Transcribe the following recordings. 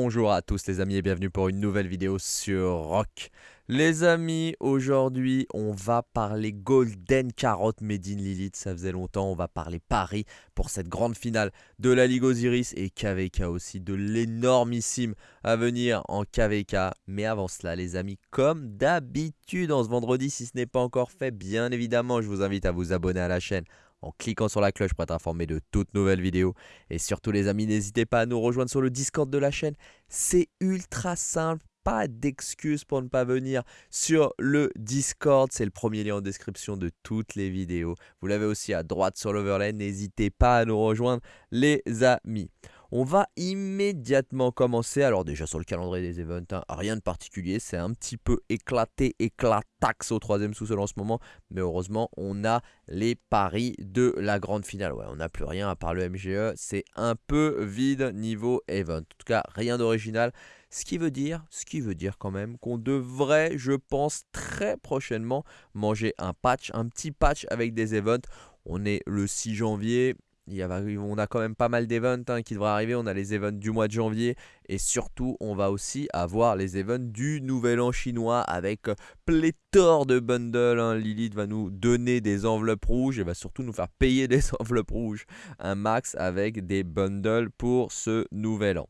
Bonjour à tous les amis et bienvenue pour une nouvelle vidéo sur Rock. Les amis, aujourd'hui on va parler Golden Carotte Made in Lilith, ça faisait longtemps, on va parler Paris pour cette grande finale de la Ligue Osiris et KVK aussi, de l'énormissime à venir en KVK. Mais avant cela les amis, comme d'habitude en ce vendredi, si ce n'est pas encore fait, bien évidemment je vous invite à vous abonner à la chaîne en cliquant sur la cloche pour être informé de toutes nouvelles vidéos. Et surtout les amis, n'hésitez pas à nous rejoindre sur le Discord de la chaîne. C'est ultra simple, pas d'excuses pour ne pas venir sur le Discord. C'est le premier lien en description de toutes les vidéos. Vous l'avez aussi à droite sur l'overlay. N'hésitez pas à nous rejoindre les amis. On va immédiatement commencer. Alors déjà sur le calendrier des events, hein, rien de particulier. C'est un petit peu éclaté, éclatax au troisième sous-sol en ce moment. Mais heureusement, on a les paris de la grande finale. Ouais, on n'a plus rien à part le MGE. C'est un peu vide niveau event. En tout cas, rien d'original. Ce qui veut dire, ce qui veut dire quand même qu'on devrait, je pense, très prochainement manger un patch, un petit patch avec des events. On est le 6 janvier, on a quand même pas mal d'events hein, qui devraient arriver. On a les events du mois de janvier et surtout on va aussi avoir les events du nouvel an chinois avec euh, pléthore de bundles. Hein. Lilith va nous donner des enveloppes rouges et va surtout nous faire payer des enveloppes rouges. Un max avec des bundles pour ce nouvel an.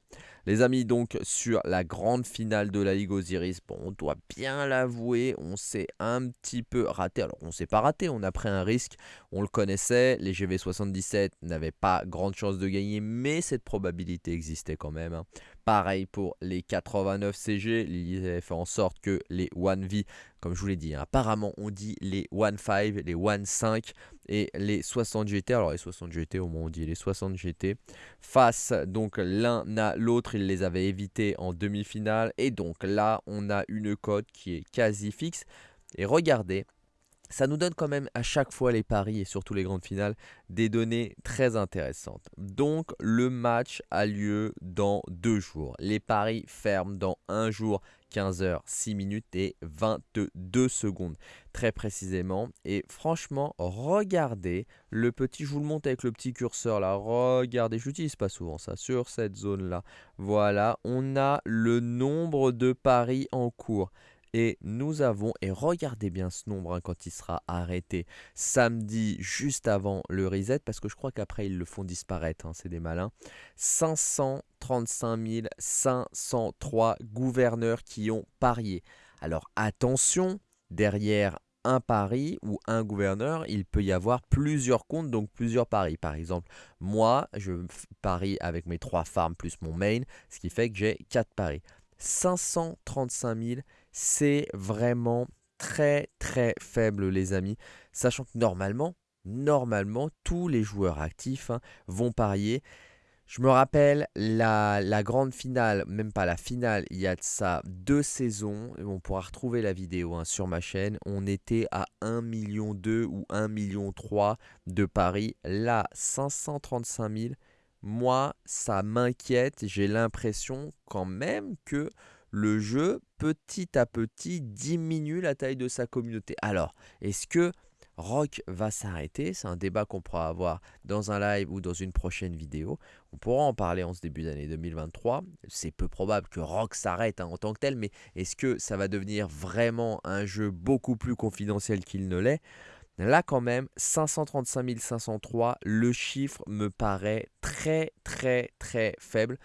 Les amis, donc sur la grande finale de la Ligue Osiris, bon, on doit bien l'avouer, on s'est un petit peu raté. Alors, on s'est pas raté, on a pris un risque, on le connaissait. Les GV77 n'avaient pas grande chance de gagner, mais cette probabilité existait quand même. Hein. Pareil pour les 89 CG, ils avaient fait en sorte que les 1V, comme je vous l'ai dit, hein, apparemment on dit les 1.5, les 1.5 et les 60 GT. Alors les 60 GT, au moins on dit les 60 GT. Face donc l'un à l'autre, ils les avaient évités en demi-finale. Et donc là, on a une cote qui est quasi fixe. Et regardez, ça nous donne quand même à chaque fois les paris et surtout les grandes finales des données très intéressantes. Donc le match a lieu dans deux jours. Les paris ferment dans un jour, 15 h 6 minutes et 22 secondes très précisément. Et franchement, regardez le petit, je vous le montre avec le petit curseur là, regardez, je n'utilise pas souvent ça, sur cette zone là. Voilà, on a le nombre de paris en cours. Et nous avons, et regardez bien ce nombre hein, quand il sera arrêté samedi juste avant le reset, parce que je crois qu'après ils le font disparaître, hein, c'est des malins. 535 503 gouverneurs qui ont parié. Alors attention, derrière un pari ou un gouverneur, il peut y avoir plusieurs comptes, donc plusieurs paris. Par exemple, moi, je parie avec mes trois farms plus mon main, ce qui fait que j'ai 4 paris. 535 000 c'est vraiment très très faible les amis. Sachant que normalement, normalement, tous les joueurs actifs hein, vont parier. Je me rappelle la, grande finale, même pas la finale, il y a de ça deux saisons. On pourra retrouver la vidéo hein, sur ma chaîne. On était à 1 million 2 ou 1 million 3 de paris. Là, 535 000. Moi, ça m'inquiète. J'ai l'impression quand même que le jeu, petit à petit, diminue la taille de sa communauté. Alors, est-ce que Rock va s'arrêter? C'est un débat qu'on pourra avoir dans un live ou dans une prochaine vidéo. On pourra en parler en ce début d'année 2023. C'est peu probable que Rock s'arrête hein, en tant que tel, mais est-ce que ça va devenir vraiment un jeu beaucoup plus confidentiel qu'il ne l'est? Là quand même, 535 503, le chiffre me paraît très très très faible.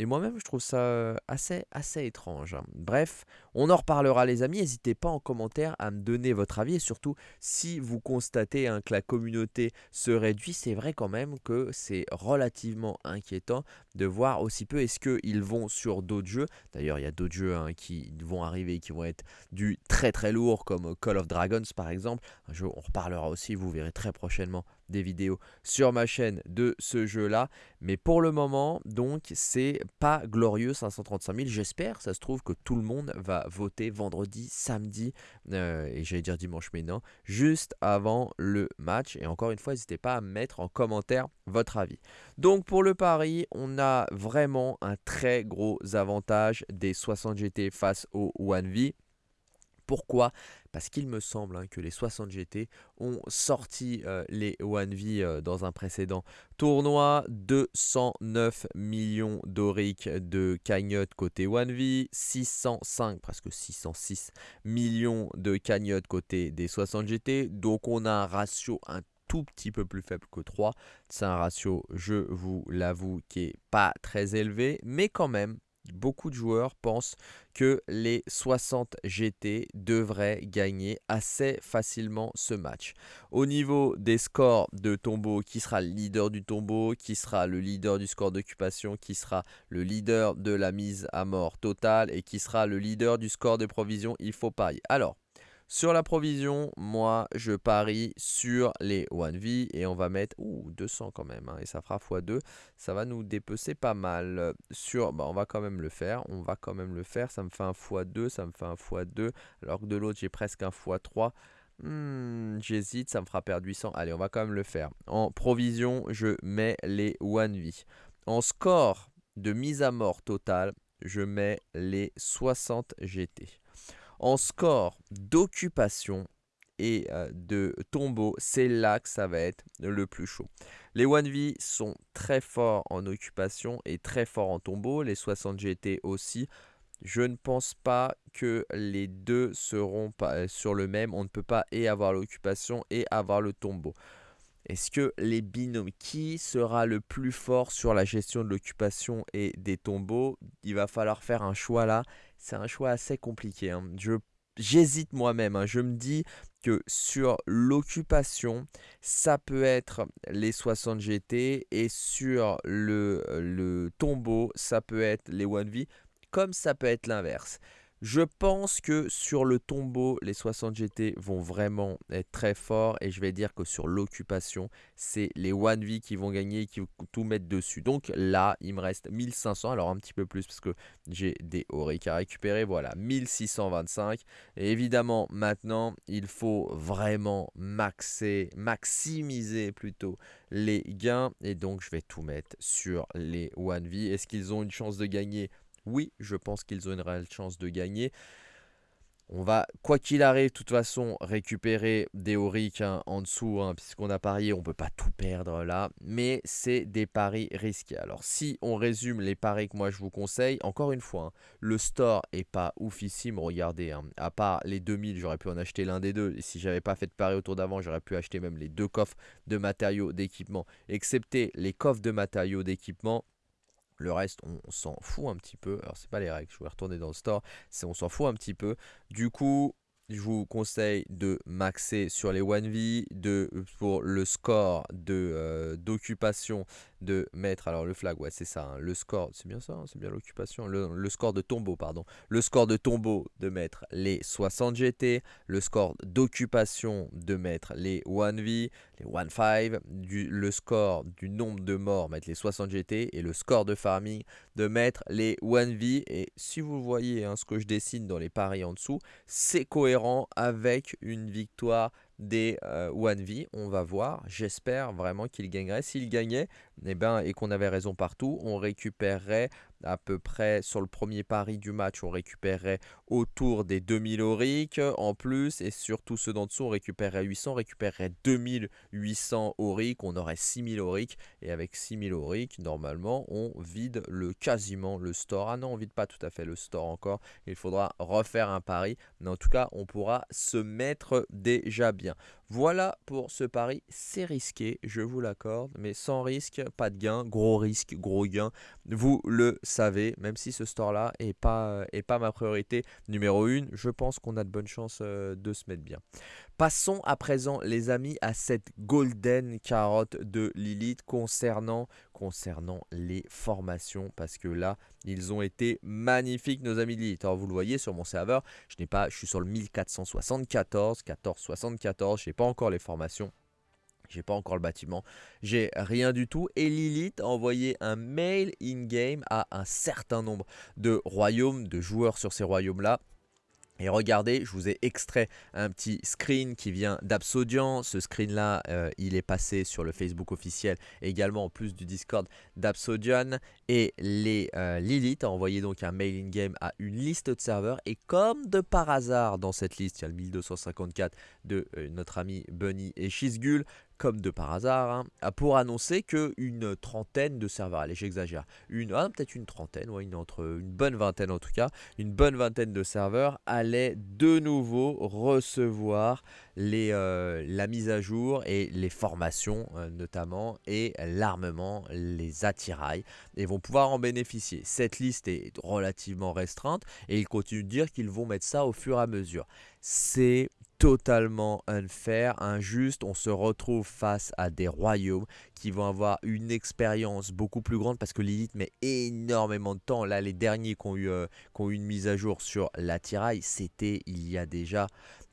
Et moi-même, je trouve ça euh, assez, assez étrange. Hein. Bref, on en reparlera les amis. N'hésitez pas en commentaire à me donner votre avis. Et surtout, si vous constatez hein, que la communauté se réduit, c'est vrai quand même que c'est relativement inquiétant de voir aussi peu. Est-ce qu'ils vont sur d'autres jeux D'ailleurs, il y a d'autres jeux hein, qui vont arriver qui vont être du très très lourd comme Call of Dragons par exemple. Un jeu, on reparlera aussi, vous verrez très prochainement des vidéos sur ma chaîne de ce jeu là mais pour le moment donc c'est pas glorieux 535 000 j'espère ça se trouve que tout le monde va voter vendredi samedi euh, et j'allais dire dimanche mais non juste avant le match. Et encore une fois n'hésitez pas à mettre en commentaire votre avis. Donc pour le pari on a vraiment un très gros avantage des 60 GT face au 1V Pourquoi? Parce qu'il me semble hein, que les 60 GT ont sorti euh, les 1V euh, dans un précédent tournoi. 209 millions d'oric de cagnotte côté 1V, 605, presque 606 millions de cagnotte côté des 60 GT. Donc on a un ratio un tout petit peu plus faible que 3. C'est un ratio, je vous l'avoue, qui est pas très élevé, mais quand même beaucoup de joueurs pensent que les 60 GT devraient gagner assez facilement ce match. Au niveau des scores de tombeau, qui sera le leader du tombeau, qui sera le leader du score d'occupation, qui sera le leader de la mise à mort totale et qui sera le leader du score de provision, il faut parier. Alors, sur la provision, moi, je parie sur les 1V et on va mettre ouh, 200 quand même. Hein, et ça fera x2. Ça va nous dépecer pas mal. Sur, bah, on va quand même le faire. On va quand même le faire. Ça me fait un x2. Ça me fait un x2. Alors que de l'autre, j'ai presque un x3. Hmm, j'hésite, ça me fera perdre 800. Allez, on va quand même le faire. En provision, je mets les 1V. En score de mise à mort totale, je mets les 60 GT. En score d'occupation et euh, de tombeau, c'est là que ça va être le plus chaud. Les 1V sont très forts en occupation et très forts en tombeau. Les 60 GT aussi. Je ne pense pas que les deux seront euh, sur le même. On ne peut pas et avoir l'occupation et avoir le tombeau. Est-ce que les binômes, qui sera le plus fort sur la gestion de l'occupation et des tombeaux? Il va falloir faire un choix là c'est un choix assez compliqué. Hein. J'hésite moi-même. Hein. Je me dis que sur l'occupation, ça peut être les 60 GT et sur le, le tombeau, ça peut être les 1V, comme ça peut être l'inverse. Je pense que sur le tombeau, les 60 GT vont vraiment être très forts. Et je vais dire que sur l'occupation, c'est les 1V qui vont gagner et qui vont tout mettre dessus. Donc là, il me reste 1500. Alors un petit peu plus parce que j'ai des Auric à récupérer. Voilà, 1625. Et évidemment, maintenant, il faut vraiment maxer, maximiser plutôt les gains. Et donc, je vais tout mettre sur les 1V. Est-ce qu'ils ont une chance de gagner? Oui, je pense qu'ils ont une réelle chance de gagner. On va, quoi qu'il arrive, de toute façon, récupérer des Auric hein, en dessous, hein, puisqu'on a parié, on ne peut pas tout perdre là. Mais c'est des paris risqués. Alors, si on résume les paris que moi je vous conseille, encore une fois, hein, le store est pas oufissime. Regardez, à part les 2000, j'aurais pu en acheter l'un des deux. Et si j'avais pas fait de pari autour d'avant, j'aurais pu acheter même les deux coffres de matériaux d'équipement. Excepté les coffres de matériaux d'équipement, le reste, on, s'en fout un petit peu. Alors, c'est pas les règles, je vais retourner dans le store. C'est on s'en fout un petit peu. Du coup, je vous conseille de maxer sur les 1V, de, pour le score euh, d'occupation de mettre, alors le flag, ouais c'est ça, hein, le score, c'est bien ça, hein, c'est bien l'occupation, le, score de tombeau, pardon, le score de tombeau de mettre les 60 GT, le score d'occupation de mettre les 1V, les 1-5, le score du nombre de morts, mettre les 60 GT, et le score de farming de mettre les 1V, et si vous voyez hein, ce que je dessine dans les paris en dessous, c'est cohérent avec une victoire des 1V. Euh, on va voir. J'espère vraiment qu'il gagnerait. S'il gagnait eh ben, et qu'on avait raison partout, on récupérerait à peu près sur le premier pari du match, on récupérerait autour des 2000 auric en plus et surtout ceux d'en dessous, on récupérerait 800, on récupérerait 2800 auric, on aurait 6000 auric et avec 6000 auric, normalement, on vide le quasiment le store. Ah non, on vide pas tout à fait le store encore, il faudra refaire un pari, mais en tout cas, on pourra se mettre déjà bien. Voilà pour ce pari, c'est risqué, je vous l'accorde, mais sans risque, pas de gain, gros risque, gros gain. Vous le savez, même si ce store-là n'est pas, est pas ma priorité numéro 1, je pense qu'on a de bonnes chances euh, de se mettre bien. Passons à présent les amis à cette golden carotte de Lilith concernant, les formations parce que là ils ont été magnifiques nos amis de Lilith. Alors vous le voyez sur mon serveur, je pas, je suis sur le 1474, 1474, je n'ai pas encore les formations. J'ai pas encore le bâtiment, j'ai rien du tout. Et Lilith a envoyé un mail in-game à un certain nombre de royaumes, de joueurs sur ces royaumes-là Et regardez, je vous ai extrait un petit screen qui vient d'Absodian. Ce screen-là, euh, il est passé sur le Facebook officiel, également en plus du Discord d'Absodian. Et les euh, Lilith a envoyé donc un mail in-game à une liste de serveurs. Et comme de par hasard, dans cette liste, il y a le 1254 de euh, notre ami Bunny et Shizgul comme de par hasard, hein, pour annoncer qu'une trentaine de serveurs, allez j'exagère, une, ah, peut-être une trentaine, ouais, une, entre, une bonne vingtaine en tout cas, une bonne vingtaine de serveurs allaient de nouveau recevoir euh, la mise à jour et les formations euh, notamment, et l'armement, les attirails, et vont pouvoir en bénéficier. Cette liste est relativement restreinte, et ils continuent de dire qu'ils vont mettre ça au fur et à mesure. C'est totalement unfair, injuste. On se retrouve face à des royaumes qui vont avoir une expérience beaucoup plus grande parce que Lilith met énormément de temps. Là, les derniers qui ont eu, euh, qui ont eu une mise à jour sur l'attirail, c'était il y a déjà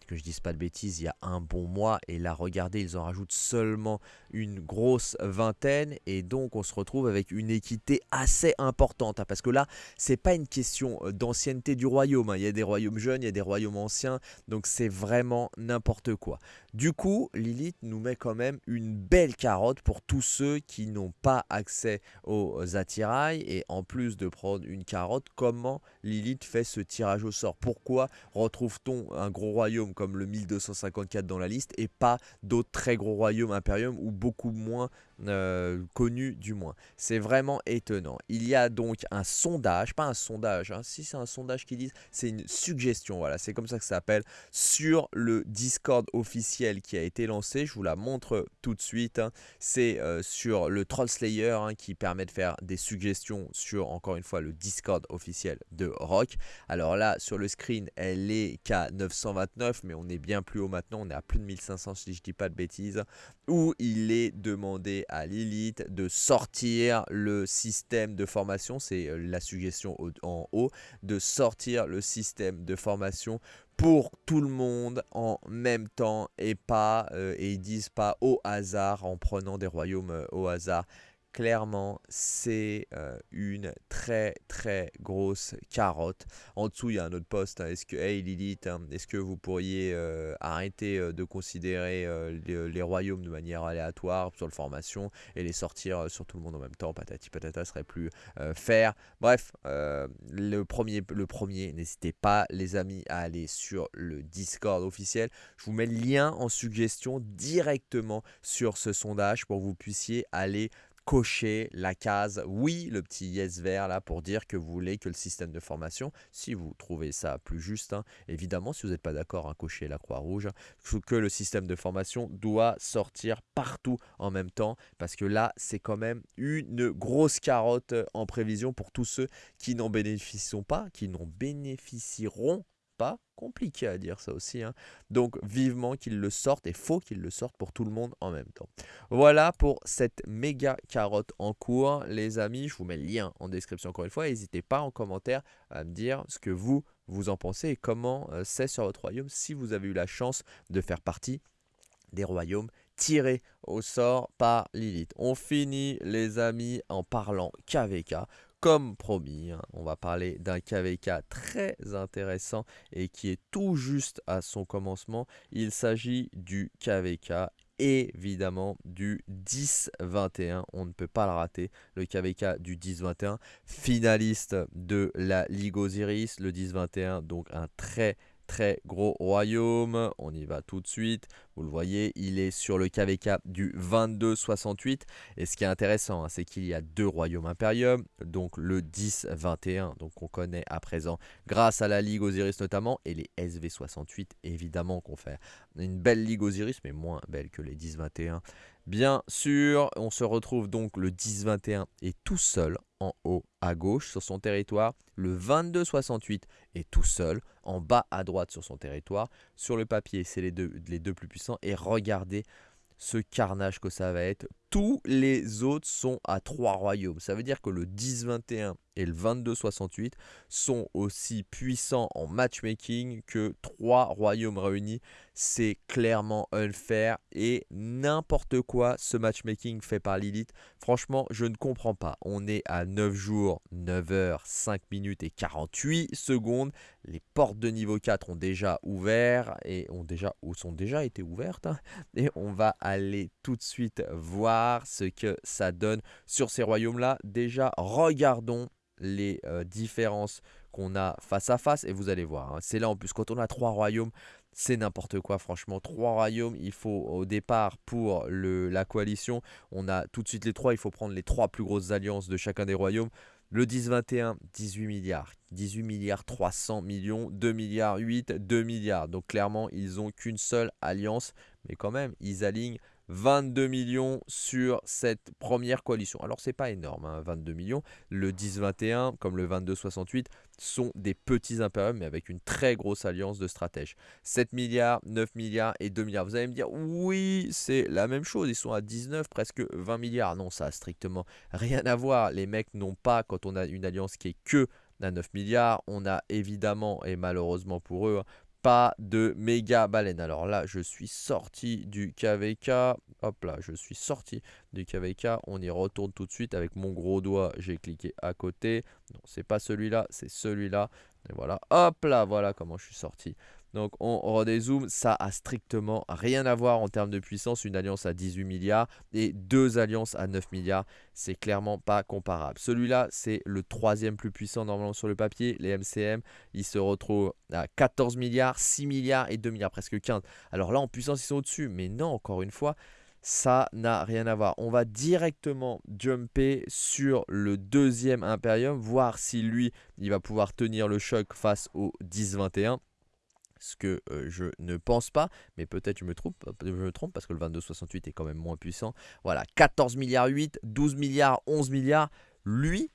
que je dise pas de bêtises, il y a un bon mois. Et là, regardez, ils en rajoutent seulement une grosse vingtaine. Et donc, on se retrouve avec une équité assez importante. Hein, parce que là, c'est pas une question euh, d'ancienneté du royaume. Hein. Il y a des royaumes jeunes, il y a des royaumes anciens. Donc, c'est vraiment n'importe quoi. Du coup, Lilith nous met quand même une belle carotte pour tous ceux qui n'ont pas accès aux attirails. Et en plus de prendre une carotte, comment Lilith fait ce tirage au sort? Pourquoi retrouve-t-on un gros royaume comme le 1254 dans la liste et pas d'autres très gros royaumes impérium ou beaucoup moins euh, connus du moins. C'est vraiment étonnant. Il y a donc un sondage, pas un sondage, hein. si c'est un sondage qui dit, c'est une suggestion, voilà, c'est comme ça que ça s'appelle, sur le Discord officiel qui a été lancé. Je vous la montre tout de suite. Hein. C'est euh, sur le Troll Slayer hein, qui permet de faire des suggestions sur, encore une fois, le Discord officiel de Rock. Alors là, sur le screen, elle est qu'à 929, mais on est bien plus haut maintenant, on est à plus de 1500 si je dis pas de bêtises, où il est demandé à Lilith de sortir le système de formation, c'est euh, la suggestion en haut, de sortir le système de formation pour tout le monde en même temps et pas euh, et ils disent pas au hasard en prenant des royaumes euh, au hasard clairement, c'est euh, une très très grosse carotte. En dessous, il y a un autre poste. Hein. Est-ce que, hey Lilith, hein, est-ce que vous pourriez euh, arrêter euh, de considérer les, royaumes de manière aléatoire sur le formation et les sortir sur tout le monde en même temps? Patati patata serait plus faire. Bref, le premier, le premier n'hésitez pas, les amis, à aller sur le Discord officiel. Je vous mets le lien en suggestion directement sur ce sondage pour que vous puissiez aller cocher la case. Oui, le petit yes vert là pour dire que vous voulez que le système de formation, si vous trouvez ça plus juste, hein, évidemment si vous n'êtes pas d'accord, hein, cocher la croix rouge, que le système de formation doit sortir partout en même temps parce que là c'est quand même une grosse carotte en prévision pour tous ceux qui n'en bénéficieront pas, qui n'en bénéficieront pas compliqué à dire ça aussi. Hein. Donc vivement qu'ils le sortent et faut qu'ils le sortent pour tout le monde en même temps. Voilà pour cette méga carotte en cours. Les amis, je vous mets le lien en description encore une fois. N'hésitez pas en commentaire à me dire ce que vous, vous en pensez et comment euh, c'est sur votre royaume si vous avez eu la chance de faire partie des royaumes tirés au sort par Lilith. On finit les amis en parlant KVK comme promis, hein, on va parler d'un KVK très intéressant et qui est tout juste à son commencement. Il s'agit du KVK évidemment du 10-21. On ne peut pas le rater. Le KVK du 10-21, finaliste de la Ligue Osiris, le 10-21, donc un très très gros royaume. On y va tout de suite. Vous le voyez, il est sur le KVK du 22-68. Et ce qui est intéressant, hein, c'est qu'il y a deux royaumes impériums. Donc le 10-21, donc on connaît à présent grâce à la Ligue Osiris notamment. Et les SV-68, évidemment qu'on fait une belle Ligue Osiris, mais moins belle que les 10-21. Bien sûr, on se retrouve donc le 10-21 et tout seul en haut à gauche sur son territoire. Le 22-68 est tout seul en bas à droite sur son territoire. Sur le papier, c'est les deux, les deux plus puissants. Et regardez ce carnage que ça va être tous les autres sont à 3 royaumes. Ça veut dire que le 10-21 et le 22-68 sont aussi puissants en matchmaking que 3 royaumes réunis. C'est clairement unfair et n'importe quoi ce matchmaking fait par Lilith. Franchement, je ne comprends pas. On est à 9 jours, 9 heures, 5 minutes et 48 secondes. Les portes de niveau 4 ont déjà ouvert et ont déjà, ou sont déjà été ouvertes. Hein. Et on va aller tout de suite voir ce que ça donne sur ces royaumes-là. Déjà, regardons les euh, différences qu'on a face à face et vous allez voir. Hein. c'est là en plus, quand on a trois royaumes, c'est n'importe quoi franchement. Trois royaumes, il faut au départ pour le, la coalition, on a tout de suite les trois, il faut prendre les trois plus grosses alliances de chacun des royaumes. Le 10-21, 18 milliards. 18 milliards 300 millions, 2 milliards 8, 2 milliards. Donc clairement, ils n'ont qu'une seule alliance. Mais quand même, ils alignent 22 millions sur cette première coalition. Alors c'est pas énorme, 22 hein, millions. Le 10-21 comme le 22-68 sont des petits impériums mais avec une très grosse alliance de stratèges. 7 milliards, 9 milliards et 2 milliards. Vous allez me dire oui c'est la même chose, ils sont à 19, presque 20 milliards. Non ça a strictement rien à voir. Les mecs n'ont pas quand on a une alliance qui est que à 9 milliards. On a évidemment, et malheureusement pour eux, hein, pas de méga baleine. Alors là, je suis sorti du KVK. Hop là, je suis sorti du KVK. On y retourne tout de suite avec mon gros doigt. J'ai cliqué à côté. Non, c'est pas celui-là, c'est celui-là. Et voilà, hop là, voilà comment je suis sorti donc on redézoome, ça a strictement rien à voir en termes de puissance. Une alliance à 18 milliards et deux alliances à 9 milliards, c'est clairement pas comparable. Celui-là, c'est le troisième plus puissant normalement sur le papier. Les MCM, ils se retrouvent à 14 milliards, 6 milliards et 2 milliards, presque 15. Alors là, en puissance, ils sont au-dessus. Mais non, encore une fois, ça n'a rien à voir. On va directement jumper sur le deuxième Imperium, voir si lui, il va pouvoir tenir le choc face au 10-21 ce que je ne pense pas, mais peut-être je me trompe, je me trompe parce que le 2268 est quand même moins puissant. Voilà, 14 milliards 8, 12 milliards, 11 milliards. Lui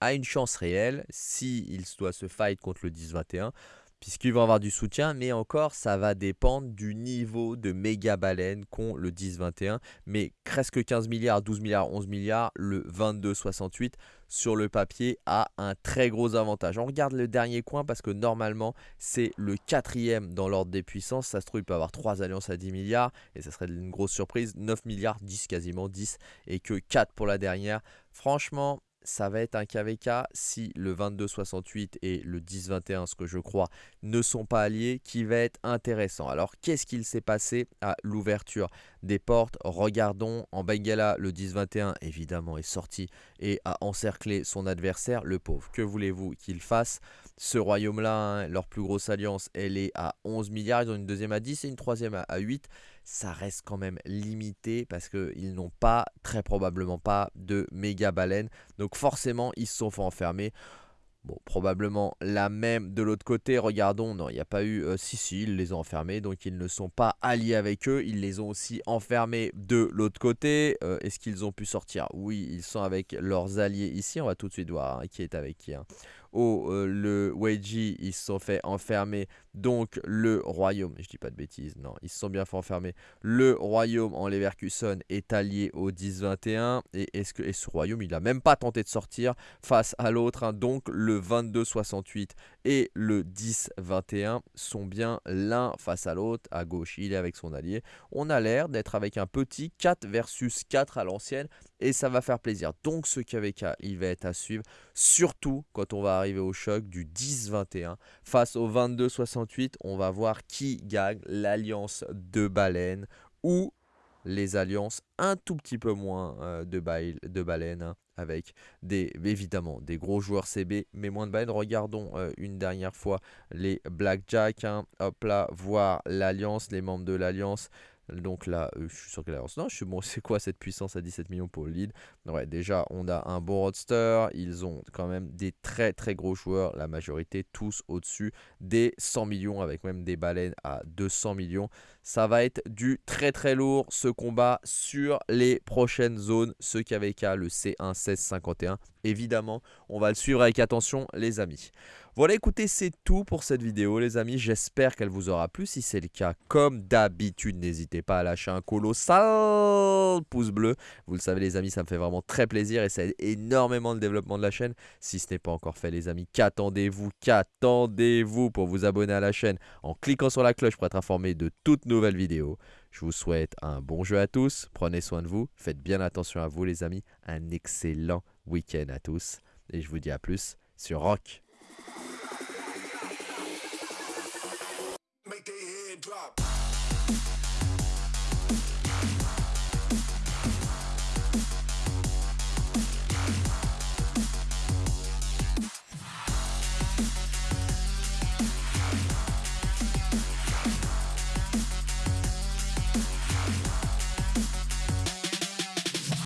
a une chance réelle s'il doit se fight contre le 10-21 puisqu'il va avoir du soutien, mais encore, ça va dépendre du niveau de méga baleine qu'ont le 10-21, mais presque 15 milliards, 12 milliards, 11 milliards, le 22-68 sur le papier a un très gros avantage. On regarde le dernier coin parce que normalement, c'est le quatrième dans l'ordre des puissances. Ça se trouve, il peut avoir 3 alliances à 10 milliards et ça serait une grosse surprise. 9 milliards, 10 quasiment, 10 et que 4 pour la dernière. Franchement, ça va être un KVK si le 22-68 et le 10-21, ce que je crois, ne sont pas alliés, qui va être intéressant. Alors, qu'est-ce qu'il s'est passé à l'ouverture des portes? Regardons, en Bengala, le 10-21, évidemment, est sorti et a encerclé son adversaire, le pauvre. Que voulez-vous qu'il fasse? Ce royaume-là, hein, leur plus grosse alliance, elle est à 11 milliards, ils ont une deuxième à 10 et une troisième à 8 ça reste quand même limité parce qu'ils n'ont pas, très probablement pas, de méga baleines. Donc forcément, ils se sont fait enfermer. Bon, probablement la même de l'autre côté. Regardons, non, il n'y a pas eu... Euh, si, si, ils les ont enfermés, donc ils ne sont pas alliés avec eux. Ils les ont aussi enfermés de l'autre côté. Euh, est-ce qu'ils ont pu sortir? Oui, ils sont avec leurs alliés ici. On va tout de suite voir hein, qui est avec qui. Hein au euh, le Weiji, ils se sont fait enfermer. Donc le royaume, je dis pas de bêtises, non, ils se sont bien fait enfermer. Le royaume en Leverkusen est allié au 10-21. Et est-ce que et ce royaume, il a même pas tenté de sortir face à l'autre. Hein. Donc le 22-68 et le 10-21 sont bien l'un face à l'autre. À gauche, il est avec son allié. On a l'air d'être avec un petit 4 versus 4 à l'ancienne et ça va faire plaisir. Donc ce KVK, il va être à suivre, surtout quand on va arriver au choc du 10-21. Face au 22-68, on va voir qui gagne l'alliance de baleines ou les alliances un tout petit peu moins euh, de, de baleines hein, avec des, évidemment des gros joueurs CB mais moins de baleines. Regardons euh, une dernière fois les Blackjack. Hein. Hop là, voir l'alliance, les membres de l'alliance. Donc là, euh, je suis qu'elle avance. Non, je suis bon, c'est quoi cette puissance à 17 millions pour le lead Ouais, déjà, on a un bon roadster. Ils ont quand même des très très gros joueurs. La majorité, tous au-dessus des 100 millions, avec même des baleines à 200 millions. Ça va être du très très lourd ce combat sur les prochaines zones. Ce KVK, le C1 1651. Évidemment, on va le suivre avec attention, les amis. Voilà, écoutez, c'est tout pour cette vidéo, les amis. J'espère qu'elle vous aura plu. Si c'est le cas, comme d'habitude, n'hésitez pas à lâcher un colossal pouce bleu. Vous le savez, les amis, ça me fait vraiment très plaisir et ça aide énormément le développement de la chaîne. Si ce n'est pas encore fait, les amis, qu'attendez-vous Qu'attendez-vous pour vous abonner à la chaîne en cliquant sur la cloche pour être informé de toutes nouvelles vidéos je vous souhaite un bon jeu à tous, prenez soin de vous, faites bien attention à vous les amis, un excellent week-end à tous et je vous dis à plus sur Rock. make their head drop.